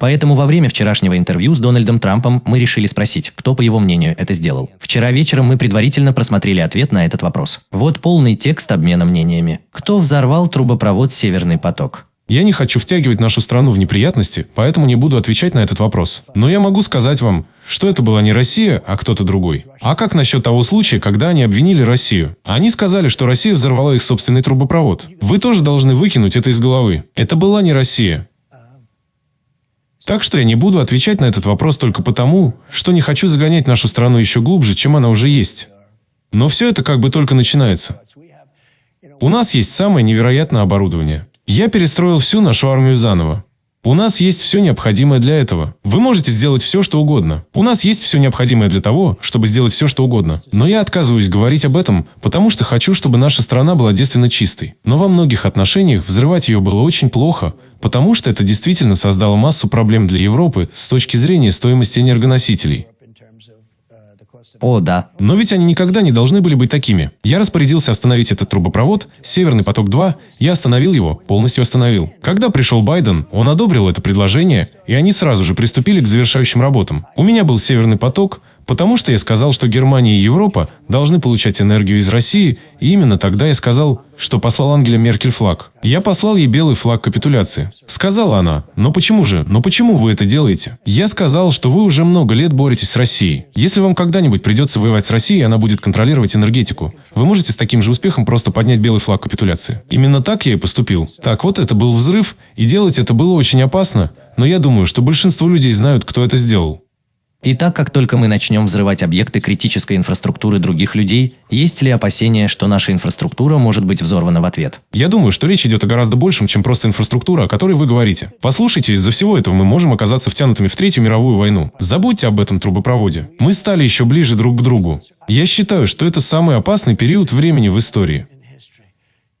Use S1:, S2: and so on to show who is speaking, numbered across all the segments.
S1: Поэтому во время вчерашнего интервью с Дональдом Трампом мы решили спросить, кто, по его мнению, это сделал. Вчера вечером мы предварительно просмотрели ответ на этот вопрос. Вот полный текст обмена мнениями. Кто взорвал трубопровод «Северный поток»?
S2: Я не хочу втягивать нашу страну в неприятности, поэтому не буду отвечать на этот вопрос. Но я могу сказать вам, что это была не Россия, а кто-то другой. А как насчет того случая, когда они обвинили Россию? Они сказали, что Россия взорвала их собственный трубопровод. Вы тоже должны выкинуть это из головы. Это была не Россия. Так что я не буду отвечать на этот вопрос только потому, что не хочу загонять нашу страну еще глубже, чем она уже есть. Но все это как бы только начинается. У нас есть самое невероятное оборудование. Я перестроил всю нашу армию заново. У нас есть все необходимое для этого. Вы можете сделать все, что угодно. У нас есть все необходимое для того, чтобы сделать все, что угодно. Но я отказываюсь говорить об этом, потому что хочу, чтобы наша страна была девственно чистой. Но во многих отношениях взрывать ее было очень плохо, потому что это действительно создало массу проблем для Европы с точки зрения стоимости энергоносителей.
S1: О, да.
S2: Но ведь они никогда не должны были быть такими. Я распорядился остановить этот трубопровод, Северный поток-2, я остановил его, полностью остановил. Когда пришел Байден, он одобрил это предложение, и они сразу же приступили к завершающим работам. У меня был Северный поток, Потому что я сказал, что Германия и Европа должны получать энергию из России, и именно тогда я сказал, что послал Ангеле Меркель флаг. Я послал ей белый флаг капитуляции. Сказала она, но почему же, но почему вы это делаете? Я сказал, что вы уже много лет боретесь с Россией. Если вам когда-нибудь придется воевать с Россией, она будет контролировать энергетику. Вы можете с таким же успехом просто поднять белый флаг капитуляции. Именно так я и поступил. Так вот, это был взрыв, и делать это было очень опасно, но я думаю, что большинство людей знают, кто это сделал.
S1: И так как только мы начнем взрывать объекты критической инфраструктуры других людей, есть ли опасения, что наша инфраструктура может быть взорвана в ответ?
S2: Я думаю, что речь идет о гораздо большем, чем просто инфраструктура, о которой вы говорите. Послушайте, из-за всего этого мы можем оказаться втянутыми в Третью мировую войну. Забудьте об этом трубопроводе. Мы стали еще ближе друг к другу. Я считаю, что это самый опасный период времени в истории.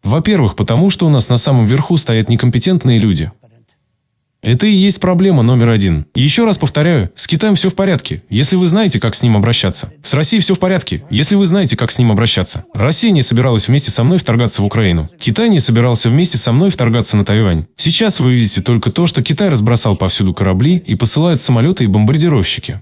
S2: Во-первых, потому что у нас на самом верху стоят некомпетентные люди. Это и есть проблема номер один. Еще раз повторяю, с Китаем все в порядке, если вы знаете, как с ним обращаться. С Россией все в порядке, если вы знаете, как с ним обращаться. Россия не собиралась вместе со мной вторгаться в Украину. Китай не собирался вместе со мной вторгаться на Тайвань. Сейчас вы видите только то, что Китай разбросал повсюду корабли и посылает самолеты и бомбардировщики.